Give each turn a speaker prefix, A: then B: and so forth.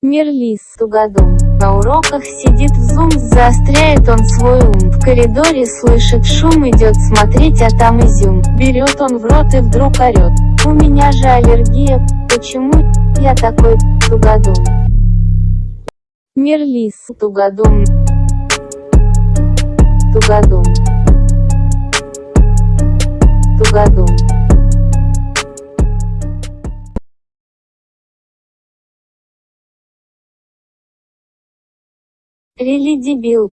A: Мирлис, тугодум. На уроках сидит в зум, заостряет он свой ум. В коридоре слышит шум, идет смотреть, а там изюм. Берет он в рот и вдруг орет. У меня же аллергия, почему я такой тугодум? Мирлис, тугодум. Тугодум. Тугодум. Рели дебил.